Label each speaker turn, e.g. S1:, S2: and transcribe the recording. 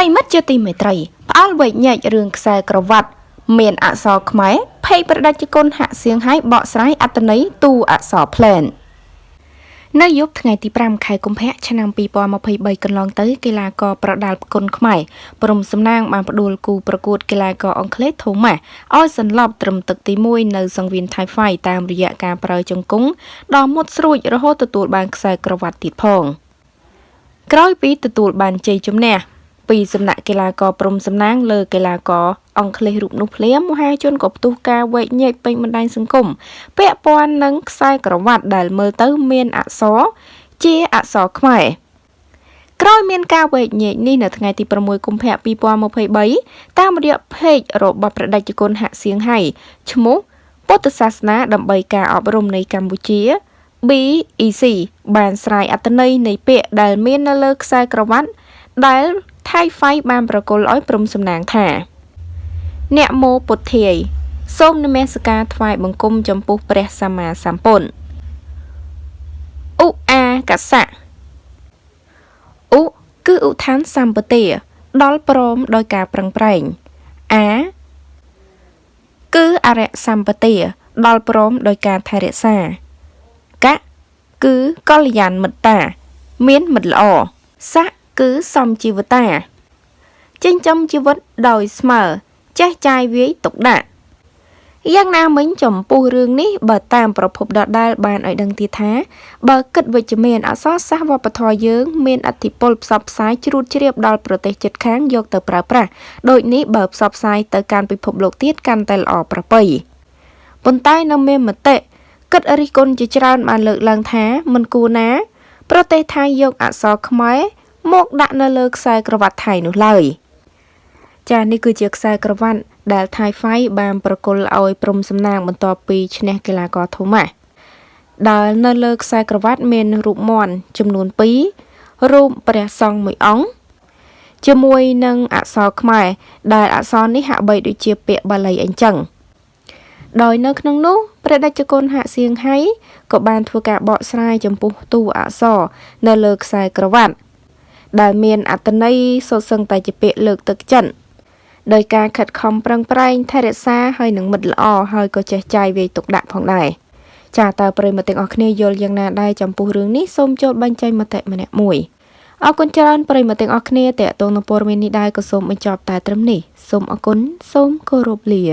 S1: ប្រិមិត្តជាទីមេត្រីផ្អើលវែកញែករឿងខ្សែក្រវ៉ាត់មានអក្សរខ្មែរភ័យប្រដាច់គុណហាក់សៀងហើយបកស្រាយអត្តន័យទូអក្សរផ្លែននៅយប់ថ្ងៃទី5ខែកុម្ភៈឆ្នាំ2023កន្លងទៅកីឡាករប្រដាល់គុណខ្មែរព្រំសំណាងបានផ្ដួលគូប្រកួតកីឡាករអង់គ្លេសថូម៉ាស់ឲ្យសន្លប់ត្រឹមទឹកទី1នៅសង្វៀនថៃហ្វៃតាមរយៈការប្រើជង្គង់ដ៏មុតស្រួចរហូតទទួលបានខ្សែក្រវ៉ាត់ទៀតផងក្រោយពីទទួលបានជ័យជំនះ ពីសំណាក់កីឡាករព្រំសំណាងលើកីឡាករអង់គ្លេសរូបនោះភ្លាមមហាជនក៏ផ្ទុះការវែកញែកពេញបណ្ដាញសង្គមពាក់ព័ន្ធនឹងខ្សែក្រវ៉ាត់ដែលមើលទៅមានអក្សរជាអក្សរខ្មែរក្រោយមានការវែកញែកនេះនៅថ្ងៃទី6កុម្ភៈ2023តាមរយៈ page របស់ប្រដេចគុណហាក់សៀងហៃឈ្មោះពុទ្ធសាសនាដើម្បីការអប់រំនៃកម្ពុជា BEC បានស្រាយអត្ថន័យនៃពាក្យដែលមាននៅលើខ្សែក្រវ៉ាត់ដែល ថៃហ្វៃបានប្រគល់ឲ្យព្រំសំណាងថា អ្នកមោពុទ្ធាយសូមនមស្ការថ្វាយបង្គំចំពោះព្រះសម្មាសម្ពុទ្ធឧអាកសៈឧគឺឧឋានសម្បទាដល់ព្រមដោយការប្រឹងប្រែងអាគឺអរិយសម្បទាដល់ព្រមដោយការថែរក្សាកៈគឺកល្យានមិត្តា មានមិត្តល្អសៈ គឺសំជីវតាចិញ្ចឹមជីវិតដោយស្មើចេះចាយវាយទុកដាក់យ៉ាងណាមិញចំពោះរឿងនេះបើតាមប្រភពដដែលបានឲ្យដឹងទៀតថាបើគិតវិជ្ជមានអក្សរសាស្ត្រវប្បធម៌យើងមានអធិពលផ្សព្វផ្សាយជ្រួតជ្រាបដល់ប្រទេសជិតខាងយកទៅប្រើប្រាស់ដូចនេះបើផ្សព្វផ្សាយទៅកាន់ពិភពលោកទៀតកាន់តែល្អប្រពៃប៉ុន្តែនៅមានមតិគិតរិះគន់ជាច្រើនបានលើកឡើងថាមិនគួរណា ប្រទេសថៃយកអក្សរខ្មែរ មកដាក់នៅលើខ្សែក្រវ៉ាត់ថៃនោះឡើយចានេះគឺជាខ្សែក្រវ៉ាត់ដែលថៃហ្វៃបានប្រគល់ឲ្យព្រំសំណាងបន្ទាប់ពីឈ្នះកីឡាករថូម៉ាស់ដែលនៅលើខ្សែក្រវ៉ាត់មានរូបមន់ចំនួន2រូបព្រះសង្ឃមួយអង្គជាមួយនឹងអក្សរខ្មែរដែលអក្សរនេះហាក់បីដូចជាពាក្យបាលីអញ្ចឹងដោយនៅក្នុងនោះព្រះតេជគុណហាក់សៀងហៃក៏បានធ្វើការបកស្រាយចំពោះតួអក្សរនៅលើខ្សែក្រវ៉ាត់ ដែលមានអត្តន័យសុទ្ធសឹងតែជាពាក្យលើកទឹកចិត្តដោយការខិតខំប្រឹងប្រែងថែរក្សាហើយនឹងមិត្តល្អហើយក៏ចេះចាយវាយទុកដាក់ផងដែរចាតើប្រិយមិត្តទាំងអស់គ្នាយល់យ៉ាងណាដែរចំពោះរឿងនេះសូមចូលបញ្ចេញមតិម្នាក់មួយអរគុណច្រើនប្រិយមិត្តទាំងអស់គ្នាតេតងនឹងព័ត៌មាននេះដែរក៏សូមបញ្ចប់តែត្រឹមនេះសូមអរគុណសូមគោរពលា